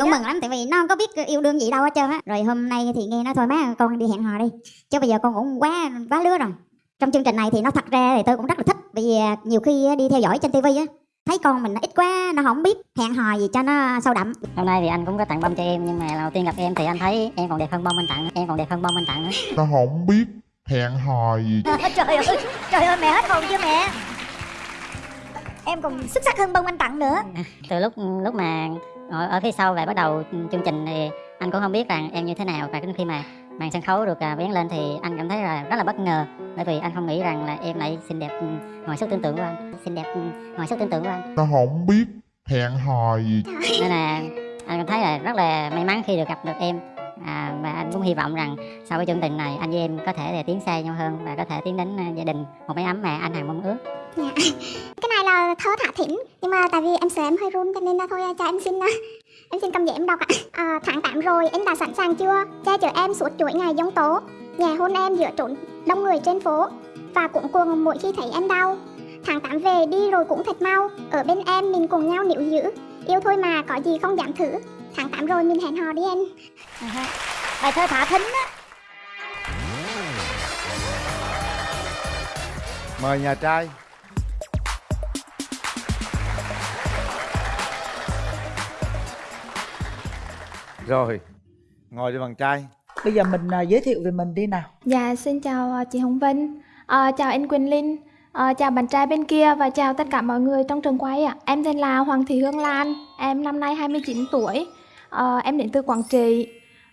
cũng mừng lắm tại vì nó không có biết yêu đương gì đâu hết trơn á. Rồi hôm nay thì nghe nói thôi má con đi hẹn hò đi. Chứ bây giờ con cũng quá quá lứa rồi. Trong chương trình này thì nó thật ra thì tôi cũng rất là thích bởi vì à, nhiều khi đi theo dõi trên tivi á thấy con mình nó ít quá nó không biết hẹn hò gì cho nó sâu đậm. Hôm nay thì anh cũng có tặng bông cho em nhưng mà lần đầu tiên gặp em thì anh thấy em còn đẹp hơn bông anh tặng em còn đẹp hơn bông anh tặng nữa nó không biết hẹn hò gì. Trời ơi trời ơi mẹ hết hồn chưa mẹ? Em còn xuất sắc hơn bông anh tặng nữa. Từ lúc lúc mà ngồi ở phía sau và bắt đầu chương trình thì anh cũng không biết rằng em như thế nào và đến khi mà màn sân khấu được à, vén lên thì anh cảm thấy là rất là bất ngờ. Bởi vì anh không nghĩ rằng là em lại xinh đẹp ừ, ngoài sức tưởng tượng của anh. Xinh đẹp ừ, ngoài sức tưởng tượng của anh. Nó không biết hẹn hò gì? Nên là anh cảm thấy là rất là may mắn khi được gặp được em. À, và anh cũng hy vọng rằng sau cái chương trình này anh với em có thể là tiến xa nhau hơn và có thể tiến đến à, gia đình một mái ấm mà anh hằng mong ước. Này là thơ thả thỉnh nhưng mà tại vì em sợ em hơi run cho nên là thôi cho em xin em xin cầm giấy em đọc ạ. À, tháng 8 rồi anh đã sẵn sàng chưa? Che chở em suốt chuỗi ngày giông tố. Nhẹ hôn em giữa trốn đông người trên phố. Và cũng cuồng mỗi khi thấy em đau. Tháng 8 về đi rồi cũng thật mau. Ở bên em mình cùng nhau níu giữ. Yêu thôi mà có gì không dám thử. Tháng 8 rồi mình hẹn hò đi em bài thơ thả thính á. Mời nhà trai rồi ngồi đi bạn trai Bây giờ mình à, giới thiệu về mình đi nào Dạ, xin chào à, chị Hồng Vinh, à, chào anh Quỳnh Linh, à, chào bạn trai bên kia và chào tất cả mọi người trong trường quay ạ. Em tên là Hoàng Thị Hương Lan, em năm nay 29 tuổi, à, em đến từ Quảng Trị.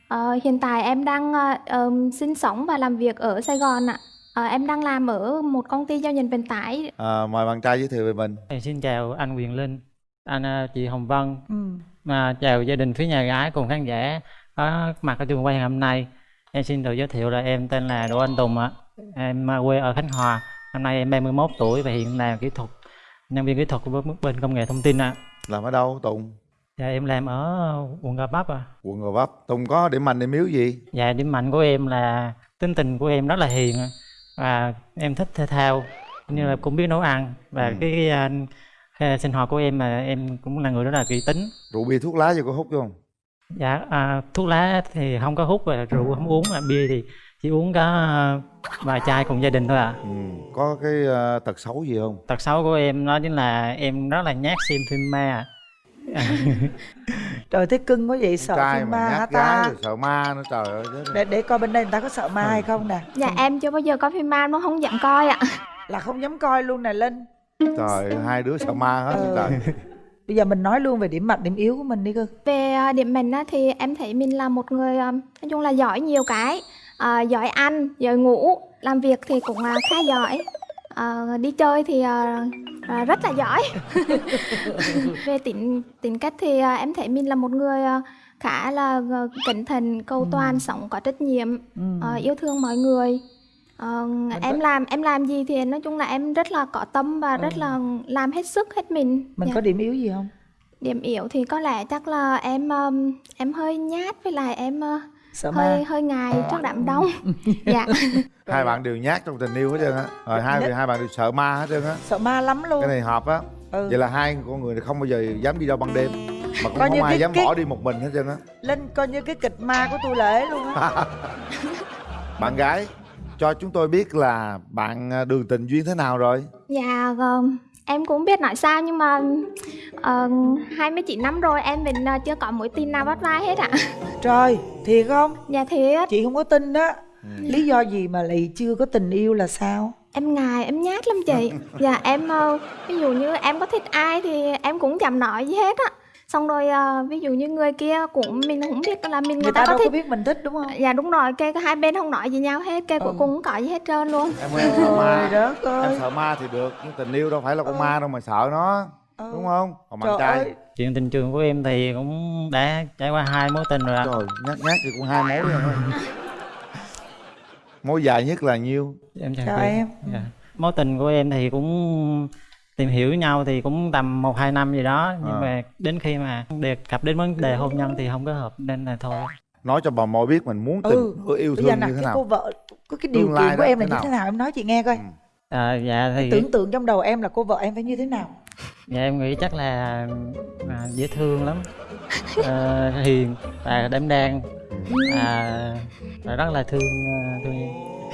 À, hiện tại em đang à, ờm, sinh sống và làm việc ở Sài Gòn ạ. À, em đang làm ở một công ty giao nhận vận tải. à, mời bạn trai giới thiệu về mình Em xin chào anh Quyền Linh, anh à, chị Hồng Vân, ừ. Mà chào gia đình phía nhà gái cùng khán giả có mặt ở trường quay hôm nay. Em xin được giới thiệu là em tên là Đỗ Anh Tùng ạ. Em à, quê ở Khánh Hòa. Năm nay em 31 tuổi và hiện là kỹ thuật nhân viên kỹ thuật của bên công nghệ thông tin ạ. làm ở đâu tùng Dạ em làm ở quận Gò Vấp ạ. quận gò vấp tùng có điểm mạnh điểm yếu gì Dạ điểm mạnh của em là tính tình của em rất là hiền và em thích thể thao cũng như là cũng biết nấu ăn và Ừ. cái, cái, à, sinh hoạt của em là em cũng là người rất là kỹ tính rượu bia thuốc lá gì có hút không Dạ, à, thuốc lá thì không có hút và rượu không uống, à, bia thì chỉ uống có à, vài chai cùng gia đình thôi ạ. ừ. có cái ờ, tật xấu gì không Tật xấu của em đó chính là em rất là nhát xem phim ma. Trời thế cưng quá vậy sợ trai phim mà ma hả nhát ta sợ ma nữa trời ơi để, để coi bên đây người ta có sợ ma hay không nè Dạ, em chưa bao giờ có phim ma nó không dám coi ạ. Là không dám coi luôn nè Linh trời hai đứa sợ ma hết Ừ. trời Bây giờ mình nói luôn về điểm mạnh điểm yếu của mình đi cơ Về à, điểm mình á, thì em thấy mình là một người à, nói chung là giỏi nhiều cái à, giỏi ăn, giỏi ngủ, làm việc thì cũng à, khá giỏi. À, đi chơi thì à, à, rất là giỏi. Về tính tính cách thì à, em thấy mình là một người à, khá là cẩn thận, cầu toàn, sống có trách nhiệm, ừ. à, yêu thương mọi người. Ờ, em có- làm em làm gì thì nói chung là em rất là có tâm và rất Ừ. là làm hết sức hết mình. Mình Dạ. có điểm yếu gì không? Điểm yếu thì có lẽ chắc là em em hơi nhát với lại em Sợ hơi ma hơi ngại trước đám đông. dạ. hai bạn đều nhát trong tình yêu hết trơn á rồi hai Nhất- hai bạn đều sợ ma hết trơn á Sợ ma lắm luôn cái này hợp á ừ. vậy là hai con người này không bao giờ dám đi đâu ban đêm mà cũng Coi như không ai cái- dám cái- bỏ đi một mình hết trơn á Linh coi như cái kịch ma của tôi lễ luôn á bạn gái cho chúng tôi biết là bạn à, đường tình duyên thế nào rồi Dạ um, em cũng biết nói sao nhưng mà uh, 29 năm rồi em vẫn uh, chưa có mối tình nào bắt vai hết ạ. Trời thiệt không? Dạ thiệt, Chị không có tin đó Ừ. Lý do gì mà lại chưa có tình yêu là sao? em ngại em nhát lắm chị. Dạ em uh, ví dụ như em có thích ai thì em cũng chẳng nói gì hết á. Xong rồi uh, ví dụ như người kia cũng mình cũng biết là mình người, Người ta ta đâu có có thích. biết mình thích đúng không? Dạ đúng rồi, cái hai bên không nói gì nhau hết, cái cuối Ừ. cùng không có gì hết trơn luôn. em em sợ ma đất em ơi sợ ma thì được nhưng tình yêu đâu phải là con Ừ. ma đâu mà sợ nó Ừ. đúng không còn bạn trai ơi Chuyện tình trường của em thì cũng đã trải qua hai mối tình rồi ạ. trời nhát nhát thì cũng hai mối rồi thôi mối dài nhất là nhiêu Em chào em. Dạ. Mối tình của em thì cũng tìm hiểu nhau thì cũng tầm một hai năm gì đó nhưng À. mà đến khi mà đề cập đến vấn đề hôn nhân thì không có hợp nên là thôi nói cho bà mồi biết mình muốn tình Ừ. yêu Bây giờ thương như thế cái nào cô vợ Có cái điều kiện của em là thế như thế nào? Em nói chị nghe coi Ừ. à, dạ thì Tưởng tượng trong đầu em là cô vợ em phải như thế nào? dạ em nghĩ chắc là à, dễ thương lắm ờ, hiền và đảm đang. À, và rất là thương ờ, thương em.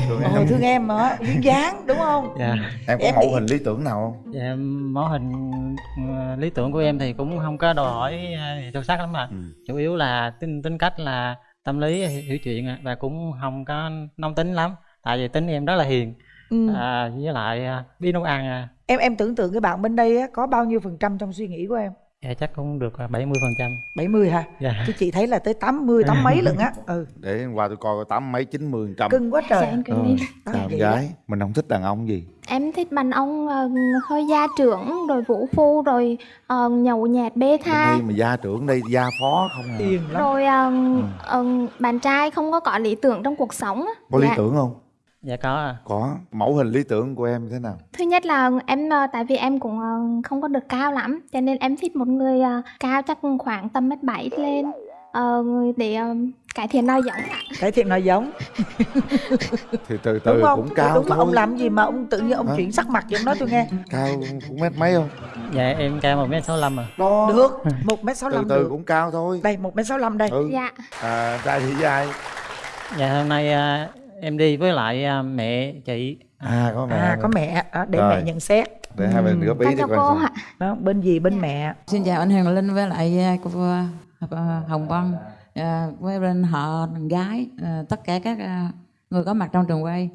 Thương em. thương em hả duyên dáng đúng không? Dạ. Em có em mẫu hình lý tưởng nào không? Dạ mẫu hình ờ, lý tưởng của em thì cũng không có đòi hỏi gì sâu sắc lắm mà ừ. chủ yếu là tính tính cách là tâm lý hiểu, chuyện và cũng không có nóng tính lắm. Tại vì tính em rất là hiền. Ừ. à, với lại à, biết nấu ăn à. em em tưởng tượng cái bạn bên đây á, có bao nhiêu phần trăm trong suy nghĩ của em dạ chắc cũng được à, 70 phần trăm. 70 hả? Dạ. Chứ chị thấy là tới 80 tám mấy lận á. Ừ. Để hôm qua tôi coi tám mấy chín mươi trăm. Cưng quá dạ trời em Ờ, cười đi. Đó, vậy gái. Mình không thích đàn ông gì. Em thích đàn ông ờ, hơi gia trưởng rồi vũ phu rồi ờ, nhậu nhẹt bê tha. Đây mà gia trưởng đây gia phó không à. Lắm. Rồi ờ, Ừ. ờ, bạn trai không có có lý tưởng trong cuộc sống á. có lý Dạ. tưởng không dạ có à. có. Mẫu hình lý tưởng của em thế nào? Thứ nhất là em ờ, tại vì em cũng ờ, không có được cao lắm cho nên em thích một người ờ, cao chắc khoảng tầm mét bảy lên ờ, để cải thiện nói giọng ạ. cải thiện nói giống. Thì từ đúng từ không? cũng cao đúng mà thôi. ông làm gì mà ông tự nhiên ông Hả? chuyển sắc mặt vậy ông nói tôi nghe. Cao cũng mét mấy không? Dạ em cao một mét sáu à. Đó. Được một mét sáu từ từ được. cũng cao thôi. Đây một mét sáu đây. Ừ. Dạ. à, trai thì ai dạ hôm nay à, em đi với lại à, mẹ chị. À có mẹ à có mẹ đó, để Rồi. mẹ nhận xét. Để hai bên góp ý coi cô ạ. đó bên gì bên mẹ? Xin chào anh Hoàng Linh với lại à, cô à, Hồng Vân. À, với bên họ gái à, tất cả các à, người có mặt trong trường quay.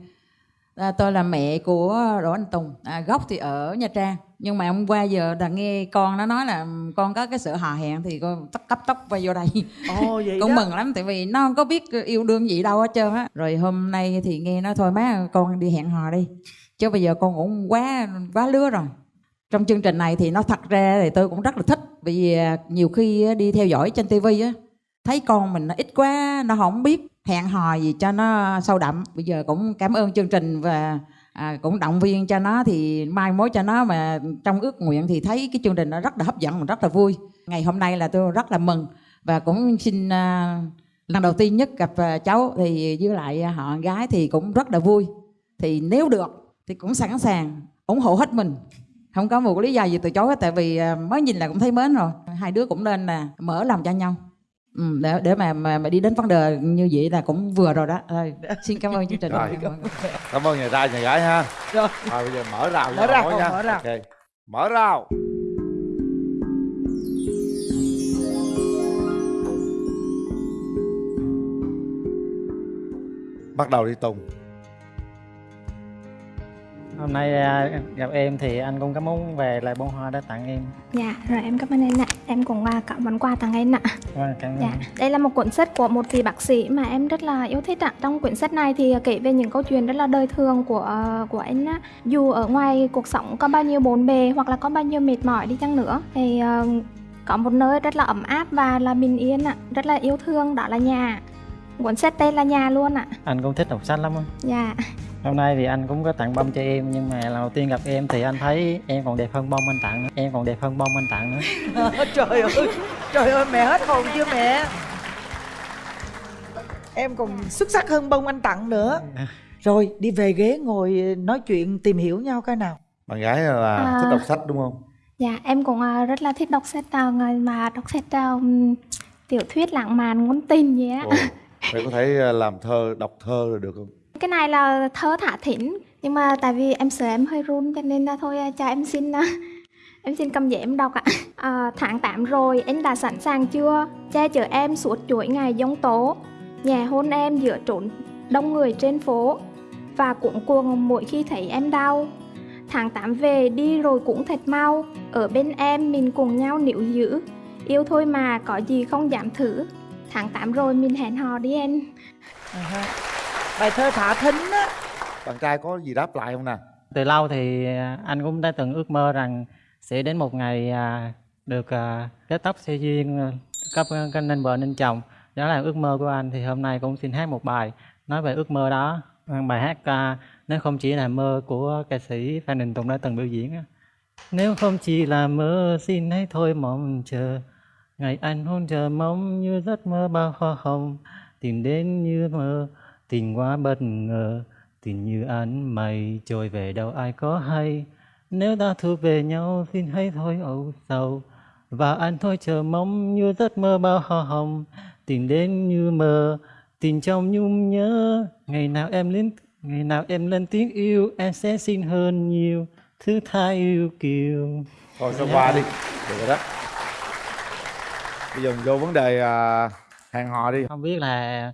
À, tôi là mẹ của Đỗ Anh Tùng, à, gốc thì ở Nha Trang. Nhưng mà hôm qua giờ là nghe con nó nói là con có cái sự hò hẹn thì con tóc cấp tóc quay vô đây. Ồ vậy con đó. mừng lắm tại vì nó không có biết yêu đương gì đâu hết trơn á. Rồi hôm nay thì nghe nói thôi má con đi hẹn hò đi. Chứ bây giờ con cũng quá quá lứa rồi. Trong chương trình này thì nó thật ra thì tôi cũng rất là thích. Vì à, nhiều khi đi theo dõi trên tivi á thấy con mình nó ít quá nó không biết hẹn hò gì cho nó sâu đậm. Bây giờ cũng cảm ơn chương trình và à, cũng động viên cho nó thì mai mối cho nó mà trong ước nguyện thì thấy cái chương trình nó rất là hấp dẫn và rất là vui. Ngày hôm nay là tôi rất là mừng và cũng xin à, lần đầu tiên nhất gặp à, cháu thì với lại họ gái thì cũng rất là vui. Thì nếu được thì cũng sẵn sàng ủng hộ hết mình. Không có một lý do gì từ chối hết tại vì à, mới nhìn là cũng thấy mến rồi. Hai đứa cũng nên là mở lòng cho nhau ừ, để để mà, mà mà đi đến vấn đề như vậy là cũng vừa rồi đó Thôi, xin cảm ơn chương trình Rồi. cảm ơn nhà trai nhà gái ha rồi rồi bây giờ mở rào Mở rào, nha mở rào. Ok. mở rào bắt đầu đi tùng hôm nay à, gặp em thì anh cũng có muốn về lại bông hoa để tặng em Dạ, rồi em cảm ơn anh ạ. Em cũng à, có món quà tặng anh ạ. Vâng, cảm ơn Dạ, đây là một cuốn sách của một vị bác sĩ mà em rất là yêu thích ạ. Trong quyển sách này thì kể về những câu chuyện rất là đời thường của ờ, của anh á. Dù ở ngoài cuộc sống có bao nhiêu bộn bề hoặc là có bao nhiêu mệt mỏi đi chăng nữa thì ờ, có một nơi rất là ấm áp và là bình yên ạ, rất là yêu thương đó là nhà. Cuốn sách tên là nhà luôn ạ. anh cũng thích đọc sách lắm á Dạ. Hôm nay thì anh cũng có tặng bông cho em nhưng mà lần đầu tiên gặp em thì anh thấy em còn đẹp hơn bông anh tặng nữa. Em còn đẹp hơn bông anh tặng nữa. Trời ơi trời ơi mẹ hết hồn chưa mẹ? Em còn xuất sắc hơn bông anh tặng nữa. Rồi đi về ghế ngồi nói chuyện tìm hiểu nhau cái nào. Bạn gái là À. thích đọc sách đúng không? Dạ, em cũng à, rất là thích đọc sách à, mà đọc sách tiểu thuyết lãng mạn ngôn tình vậy á. Vậy có thể làm thơ đọc thơ rồi được không cái này là thơ thả thỉnh nhưng mà tại vì em sợ em hơi run cho nên là thôi à, cho em xin à, em xin cầm giấy em đọc ạ. À, tháng 8 rồi, anh đã sẵn sàng chưa? Che chở em suốt chuỗi ngày giông tố. Nhà hôn em giữa trốn đông người trên phố và cuộn cuồng mỗi khi thấy em đau. Tháng 8 về đi rồi cũng thật mau, ở bên em mình cùng nhau níu giữ. Yêu thôi mà, có gì không dám thử. Tháng 8 rồi mình hẹn hò đi em. Ờ À bài thơ thả thính á. Bạn trai có gì đáp lại không nè? Từ lâu thì à, anh cũng đã từng ước mơ rằng sẽ đến một ngày à, được à, kết tóc xe duyên à, cấp à, nên vợ nên chồng. Đó là ước mơ của anh. Thì hôm nay cũng xin hát một bài nói về ước mơ đó. Bài hát à, nếu không chỉ là mơ của ca sĩ Phan Đình Tùng đã từng biểu diễn nếu không chỉ là mơ xin hãy thôi mong chờ. Ngày anh hôn chờ mong như giấc mơ bao hoa hồng tìm đến như mơ tình quá bất ngờ tình như ánh mây trôi về đâu ai có hay. Nếu ta thu về nhau xin hãy thôi âu sầu. Và anh thôi chờ mong như giấc mơ bao hoa hồng. Tìm đến như mơ tìm trong nhung nhớ. Ngày nào em lên ngày nào em lên tiếng yêu em sẽ xin hơn nhiều thứ tha yêu kiều. Thôi sao qua đi. Được rồi đó. Bây giờ mình vô vấn đề à, hẹn hò đi. Không biết là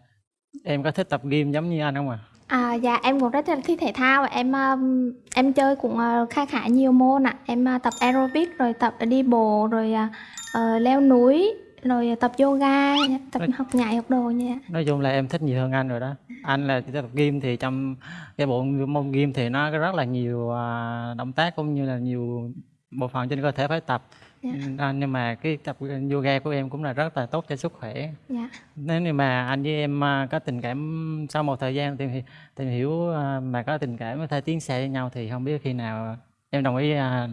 em có thích tập gym giống như anh không à À, dạ em cũng rất là thích thể thao. Em um, em chơi cũng uh, khá khá nhiều môn ạ. Em uh, tập aerobic rồi tập đi bộ rồi uh, ờ, leo núi rồi tập yoga tập Rồi. học nhảy học đồ nha. nói chung là em thích nhiều hơn anh rồi đó. Anh là chỉ tập gym thì trong cái bộ môn gym thì nó rất là nhiều à, động tác cũng như là nhiều bộ phận trên cơ thể phải tập Dạ. À, nhưng mà cái tập yoga của em cũng là rất là tốt cho sức khỏe dạ nếu như mà anh với em à, có tình cảm sau một thời gian tìm hiểu, tìm hiểu à, mà có tình cảm có thể tiến xa với nhau thì không biết khi nào em đồng ý à,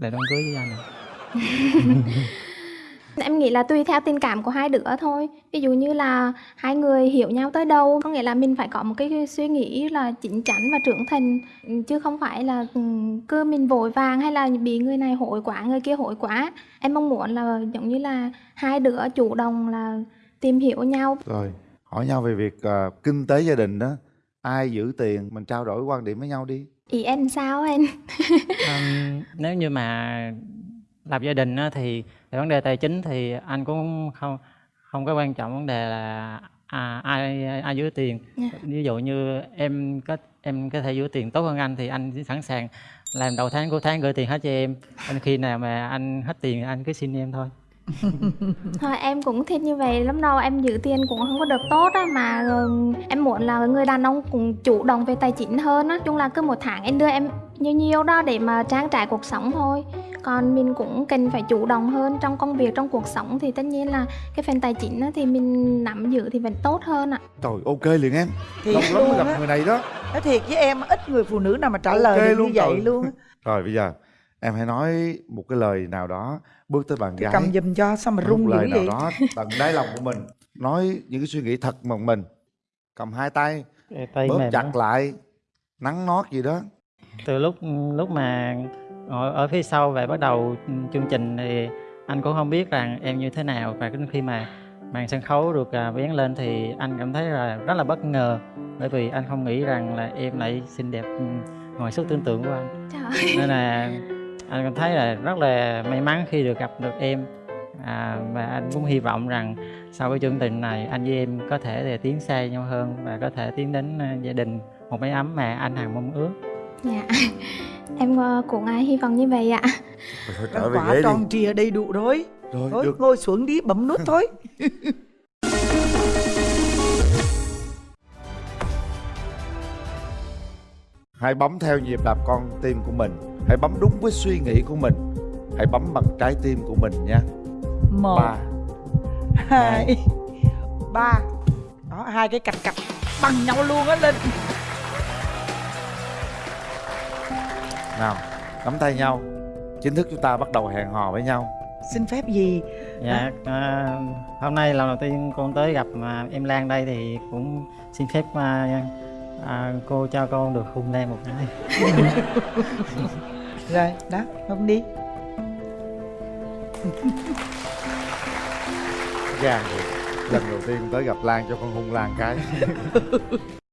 để đám cưới với anh. Em nghĩ là tùy theo tình cảm của hai đứa thôi. Ví dụ như là hai người hiểu nhau tới đâu Có nghĩa là mình phải có một cái suy nghĩ là chín chắn và trưởng thành Chứ không phải là ừ, cứ mình vội vàng hay là bị người này hội quá, người kia hội quá. Em mong muốn là giống như là hai đứa chủ động là tìm hiểu nhau. Rồi hỏi nhau về việc à, kinh tế gia đình đó. Ai giữ tiền mình trao đổi quan điểm với nhau đi. Ý em sao anh? Ừm, nếu như mà lập gia đình á, thì về vấn đề tài chính thì anh cũng không không có quan trọng vấn đề là à, ai ai giữ tiền. Dạ. ví dụ như em có em có thể giữ tiền tốt hơn anh thì anh sẵn sàng làm đầu tháng cuối tháng gửi tiền hết cho em. Anh khi nào mà anh hết tiền anh cứ xin em thôi. Thôi em cũng thích như vậy. Lắm đâu Em giữ tiền cũng không có được tốt á Mà em muốn là người đàn ông cũng chủ động về tài chính hơn á. Chung là cứ một tháng em đưa em nhiều nhiều đó để mà trang trải cuộc sống thôi. Còn mình cũng cần phải chủ động hơn trong công việc trong cuộc sống thì tất nhiên là cái phần tài chính á, thì mình nắm giữ thì vẫn tốt hơn ạ. Trời ok liền em. Thiệt lâu lắm mới gặp á. người này đó. Nói thiệt với em ít người phụ nữ nào mà trả Ok lời được luôn như vậy trời. luôn á. rồi bây giờ em hãy nói một cái lời nào đó bước tới bạn Tôi gái. cầm giùm cho sao mà rung một lời nào vậy? đó tận đáy lòng của mình. Nói những cái suy nghĩ thật mà mình cầm hai tay tay bóp mềm chặt lắm. lại nắng nót gì đó từ lúc lúc mà ngồi ở phía sau và bắt đầu chương trình thì anh cũng không biết rằng em như thế nào. Và đến khi mà màn sân khấu được à, vén lên thì anh cảm thấy là rất là bất ngờ. Bởi vì anh không nghĩ rằng là em lại xinh đẹp ừ, ngoài sức tưởng tượng của anh. Trời nên là anh cảm thấy là rất là may mắn khi được gặp được em. À, và anh cũng hy vọng rằng sau cái chương trình này anh với em có thể để tiến xa nhau hơn và có thể tiến đến à, gia đình một mái ấm mà anh hằng mong ước dạ. Em ờ, cũng hy vọng như vậy ạ. Rồi thôi trở về quả ghế đi. tròn trìa đầy đủ rồi. Rồi thôi được. ngồi xuống đi bấm nút thôi. Hãy bấm theo nhịp đập con tim của mình. Hãy bấm đúng với suy nghĩ của mình. Hãy bấm bằng trái tim của mình nha. Một ba hai. ba. Đó hai cái cạch cạch bằng nhau luôn á linh nào nắm tay nhau. Chính thức chúng ta bắt đầu hẹn hò với nhau. Xin phép gì? Dạ, à, hôm nay lần đầu tiên con tới gặp à, em Lan đây thì cũng xin phép à, à, cô cho con được hôn Lan một cái. rồi đó không đi. Gan rồi lần đầu tiên tới gặp lan cho con hung lan cái